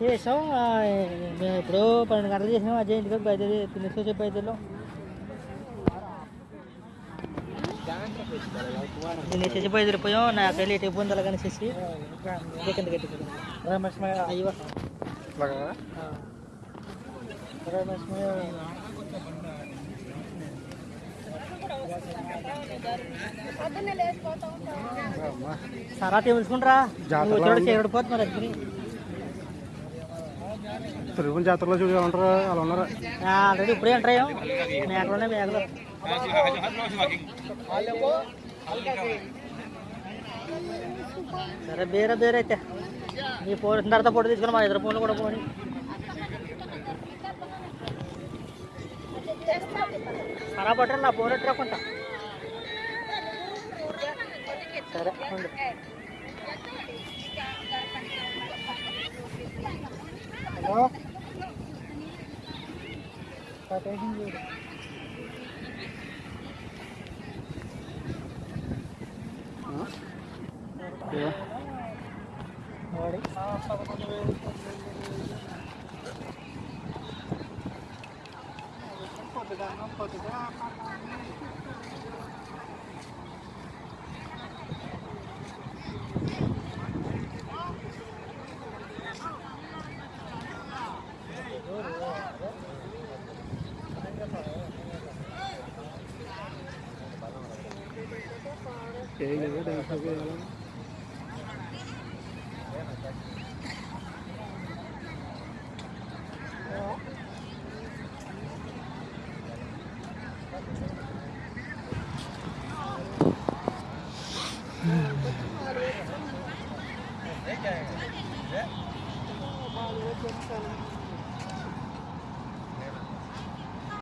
చేసాం ఆ, మేము ఎప్పుడో పన్నెండు గంటలు చేసినాం అజయ్ ఇంటికి బయలుదేరి తినేసి వచ్చే బయలుదేరిలో తినేసేసి బయలుదేరిపోయాం నా పెళ్ళి ఎటు ఇబ్బంది అలాగని చేసి కింద కట్టిపోయాం రమేష్ అయ్యో రమేష్ సరా తెలుసుకుంటారా చేరడిపోతున్నారు అగ్ని. తిరుగుల జాతరలో చూడ ఉంటారు అలా ఉన్నారా. ఆల్రెడీ ఇప్పుడే ఎంటర్ అయ్యాం. మేకలున్నాయి మేకలు. సరే బేరే బేరే అయితే. మీ ఫోన్ తర్వాత ఫోటో తీసుకుని మా ఇద్దరు ఫోన్లు కూడా పోనీ. సరా పట్టండి నా ఫోన్ ఎట్టుకుంటా సరే. హలో కట్టేసింది చూడు. వాడి chị người ta đi sao ghê lắm? Yeah.